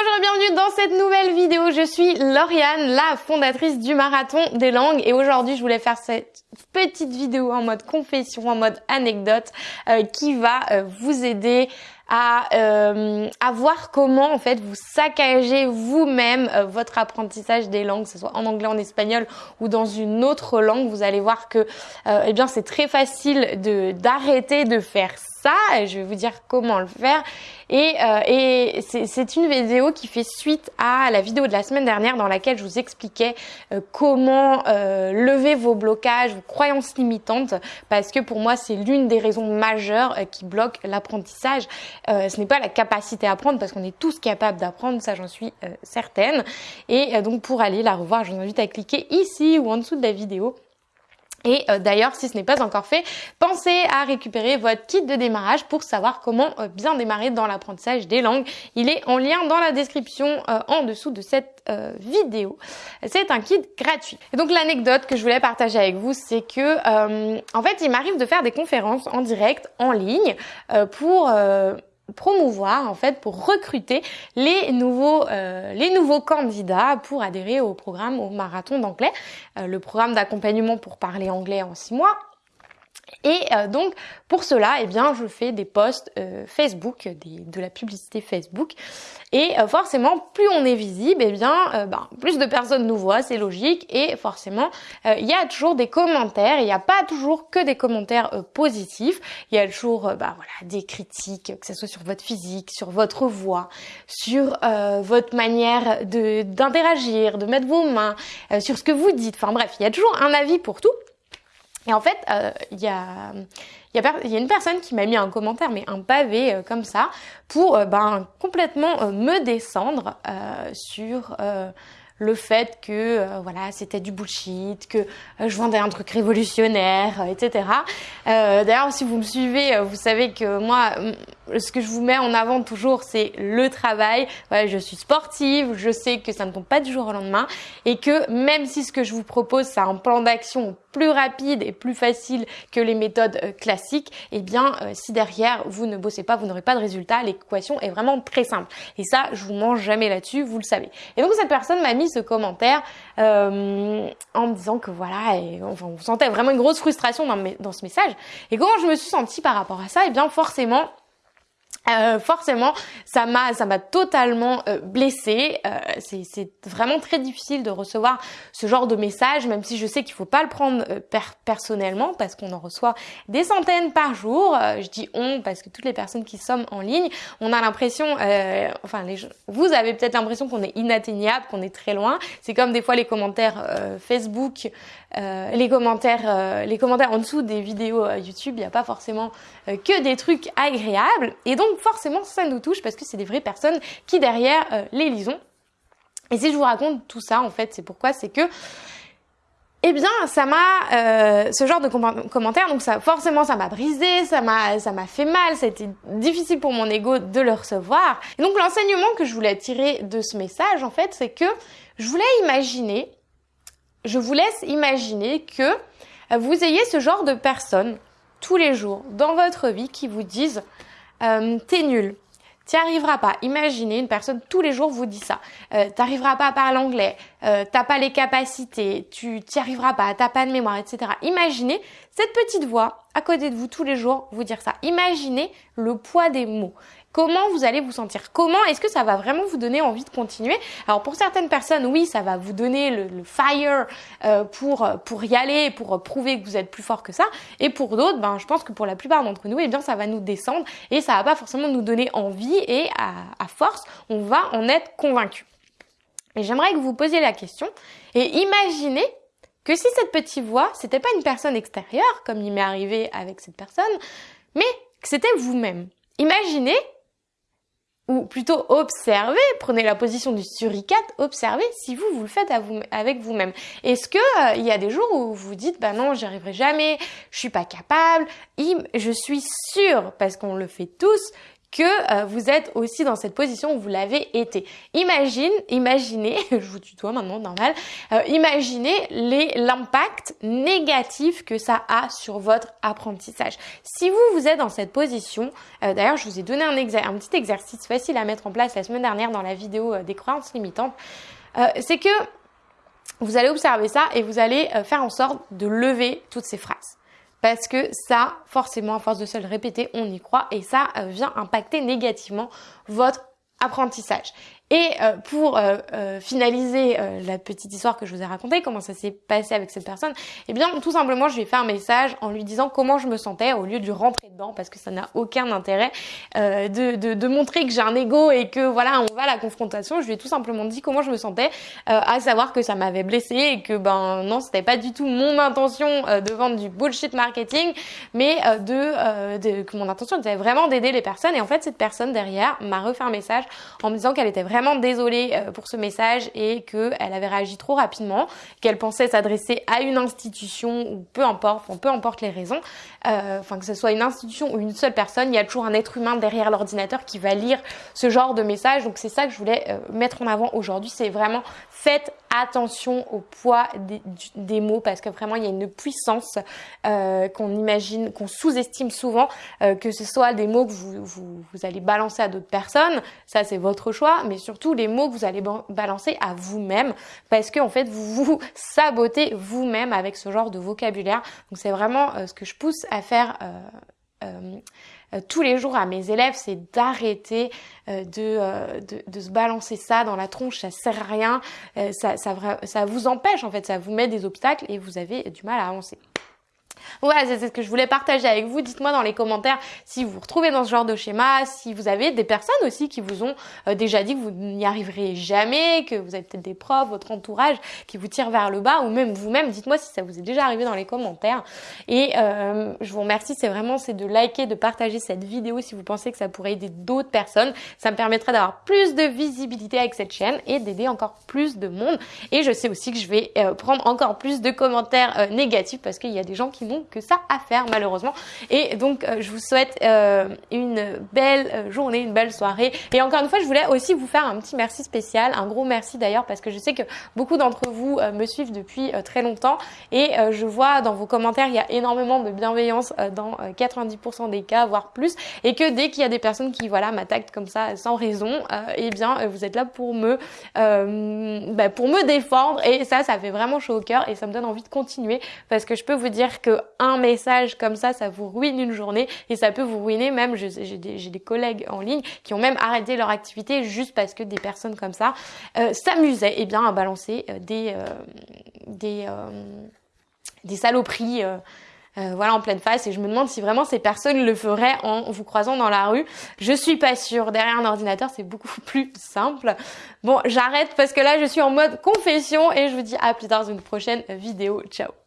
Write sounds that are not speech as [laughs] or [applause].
Bonjour et bienvenue dans cette nouvelle vidéo. Je suis Lauriane, la fondatrice du Marathon des langues et aujourd'hui je voulais faire cette petite vidéo en mode confession, en mode anecdote euh, qui va euh, vous aider à, euh, à voir comment en fait vous saccagez vous-même votre apprentissage des langues, que ce soit en anglais, en espagnol ou dans une autre langue. Vous allez voir que eh bien c'est très facile d'arrêter de faire ça. Je vais vous dire comment le faire. Et, euh, et c'est une vidéo qui fait suite à la vidéo de la semaine dernière dans laquelle je vous expliquais euh, comment euh, lever vos blocages, vos croyances limitantes, parce que pour moi c'est l'une des raisons majeures qui bloquent l'apprentissage. ce n'est pas la capacité à apprendre, parce qu'on est tous capables d'apprendre, ça j'en suis certaine. Et donc pour aller la revoir, je vous invite à cliquer ici ou en dessous de la vidéo et euh, d'ailleurs, si ce n'est pas encore fait, pensez à récupérer votre kit de démarrage pour savoir comment euh, bien démarrer dans l'apprentissage des langues. Il est en lien dans la description euh, en dessous de cette vidéo. C'est un kit gratuit. Et donc l'anecdote que je voulais partager avec vous, c'est que en fait, il m'arrive de faire des conférences en direct, en ligne, pour promouvoir en fait pour recruter les nouveaux euh, les nouveaux candidats pour adhérer au programme au marathon d'anglais. Euh, le programme d'accompagnement pour parler anglais en six mois et euh, donc pour cela, eh bien, je fais des posts euh, Facebook, des, de la publicité Facebook. Et euh, forcément, plus on est visible, eh bien, ben, plus de personnes nous voient, c'est logique. Et forcément, il y a toujours des commentaires. Il n'y a pas toujours que des commentaires positifs. Il y a toujours, bah, voilà, des critiques, que ce soit sur votre physique, sur votre voix, sur votre manière de d'interagir, de mettre vos mains, sur ce que vous dites. Enfin bref, il y a toujours un avis pour tout. Et en fait, euh, il y a une personne qui m'a mis un commentaire, mais un pavé euh, comme ça, pour euh, ben, complètement me descendre sur le fait que voilà c'était du bullshit, que je vendais un truc révolutionnaire, etc. D'ailleurs, si vous me suivez, vous savez que moi, ce que je vous mets en avant toujours, c'est le travail. Ouais, je suis sportive, je sais que ça ne tombe pas du jour au lendemain, et que même si ce que je vous propose, c'est un plan d'action plus rapide et plus facile que les méthodes classiques, eh bien, si derrière vous ne bossez pas, vous n'aurez pas de résultat. L'équation est vraiment très simple. Et ça, je vous mange jamais là-dessus, vous le savez. Et donc cette personne m'a mis ce commentaire euh, en me disant que voilà, enfin, on sentait vraiment une grosse frustration dans, dans ce message. Et comment je me suis sentie par rapport à ça? Eh bien, forcément, euh, forcément, ça m'a ça m'a totalement euh, blessée. Euh, c'est vraiment très difficile de recevoir ce genre de message, même si je sais qu'il faut pas le prendre euh, personnellement parce qu'on en reçoit des centaines par jour. je dis on parce que toutes les personnes qui sommes en ligne, on a l'impression, enfin les vous avez peut-être l'impression qu'on est inatteignable, qu'on est très loin. C'est comme des fois les commentaires Facebook, les commentaires les commentaires en dessous des vidéos YouTube. Il n'y a pas forcément que des trucs agréables et donc forcément ça nous touche parce que c'est des vraies personnes qui derrière euh, les lisons. Et si je vous raconte tout ça, en fait, c'est pourquoi, c'est que eh bien, ça m'a euh, ce genre de commentaires, donc ça forcément ça m'a brisé, ça m'a ça m'a fait mal, c'était difficile pour mon ego de le recevoir. Et donc l'enseignement que je voulais tirer de ce message, en fait, c'est que je voulais imaginer, je vous laisse imaginer que vous ayez ce genre de personnes tous les jours dans votre vie qui vous disent euh, t'es nul. T'y arriveras pas. Imaginez une personne tous les jours vous dit ça. Euh, T'arriveras pas à parler anglais. Euh, t'as pas les capacités. Tu t'y arriveras pas. T'as pas de mémoire, etc. Imaginez cette petite voix à côté de vous tous les jours vous dire ça. Imaginez le poids des mots. Comment vous allez vous sentir? Comment est-ce que ça va vraiment vous donner envie de continuer? Alors pour certaines personnes, oui, ça va vous donner le, fire euh, pour pour y aller, pour prouver que vous êtes plus fort que ça. Et pour d'autres, ben je pense que pour la plupart d'entre nous, eh bien ça va nous descendre et ça va pas forcément nous donner envie et à, à force, on va en être convaincu. Et j'aimerais que vous posiez la question et imaginez que si cette petite voix, c'était pas une personne extérieure comme il m'est arrivé avec cette personne, mais que c'était vous-même. Imaginez ou plutôt observez, prenez la position du suricate, observez si vous vous le faites avec vous-même. Est-ce que euh, il y a des jours où vous dites bah non, j'y arriverai jamais, je suis pas capable, je suis sûre parce qu'on le fait tous que euh, vous êtes aussi dans cette position où vous l'avez été. Imagine, imaginez, [laughs] je vous tutoie maintenant, normal, euh, imaginez l'impact négatif que ça a sur votre apprentissage. Si vous, vous êtes dans cette position, euh, d'ailleurs je vous ai donné un, un, petit exercice facile à mettre en place la semaine dernière dans la vidéo des croyances limitantes, c'est que vous allez observer ça et vous allez faire en sorte de lever toutes ces phrases parce que ça, forcément, à force de se le répéter, on y croit et ça euh, vient impacter négativement votre apprentissage. Et euh, pour euh, euh, finaliser la petite histoire que je vous ai racontée, comment ça s'est passé avec cette personne, eh bien tout simplement je lui ai fait un message en lui disant comment je me sentais au lieu de rentrer dedans parce que ça n'a aucun intérêt de, de, de, montrer que j'ai un ego et que voilà on va à la confrontation. Je lui ai tout simplement dit comment je me sentais, à savoir que ça m'avait blessé et que ben non c'était pas du tout mon intention de vendre du bullshit marketing, mais de, de que mon intention était vraiment d'aider les personnes. Et en fait cette personne derrière m'a refait un message en me disant qu'elle était vraiment vraiment désolée euh, pour ce message et qu'elle avait réagi trop rapidement, qu'elle pensait s'adresser à une institution ou peu importe, peu importe les raisons, euh, enfin que ce soit une institution ou une seule personne, il y a toujours un être humain derrière l'ordinateur qui va lire ce genre de message. Donc c'est ça que je voulais euh, mettre en avant aujourd'hui, c'est vraiment faites attention au poids des, mots parce que vraiment il y a une puissance qu'on imagine, qu'on sous-estime souvent, que ce soit des mots que vous, vous, allez balancer à d'autres personnes, ça c'est votre choix, mais surtout les mots que vous allez balancer à vous-même parce que en fait vous [laughs] vous sabotez vous-même avec ce genre de vocabulaire. Donc c'est vraiment euh, ce que je pousse à faire euh, euh, tous les jours à mes élèves, c'est d'arrêter de, de, se balancer ça dans la tronche, ça sert à rien, ça, ça vous empêche en fait, ça vous met des obstacles et vous avez du mal à avancer. Voilà, c'est ce que je voulais partager avec vous. Dites-moi dans les commentaires si vous vous retrouvez dans ce genre de schéma, si vous avez des personnes aussi qui vous ont euh, déjà dit que vous n'y arriverez jamais, que vous avez peut-être des profs, votre entourage qui vous tire vers le bas, ou même vous-même. Dites-moi si ça vous est déjà arrivé dans les commentaires. Et euh, je vous remercie, c'est vraiment c'est de liker, de partager cette vidéo si vous pensez que ça pourrait aider d'autres personnes. Ça me permettra d'avoir plus de visibilité avec cette chaîne et d'aider encore plus de monde. Et je sais aussi que je vais euh, prendre encore plus de commentaires négatifs parce qu'il y a des gens qui que ça à faire malheureusement. Et donc euh, je vous souhaite euh, une belle euh, journée, une belle soirée. Et encore une fois, je voulais aussi vous faire un petit merci spécial, un gros merci d'ailleurs parce que je sais que beaucoup d'entre vous me suivent depuis très longtemps et je vois dans vos commentaires il y a énormément de bienveillance dans 90% des cas, voire plus, et que dès qu'il y a des personnes qui voilà m'attaquent comme ça sans raison, eh bien vous êtes là pour me bah, pour me défendre et ça ça fait vraiment chaud au cœur et ça me donne envie de continuer parce que je peux vous dire que un message comme ça, ça vous ruine une journée et ça peut vous ruiner même, j'ai des, collègues en ligne qui ont même arrêté leur activité juste parce que des personnes comme ça euh, s'amusaient eh bien à balancer euh, des, euh, des, des saloperies voilà en pleine face et je me demande si vraiment ces personnes le feraient en vous croisant dans la rue. Je suis pas sûre. Derrière un ordinateur, c'est beaucoup [laughs] plus simple. Bon, j'arrête parce que là, je suis en mode confession et je vous dis à plus tard dans une prochaine vidéo. Ciao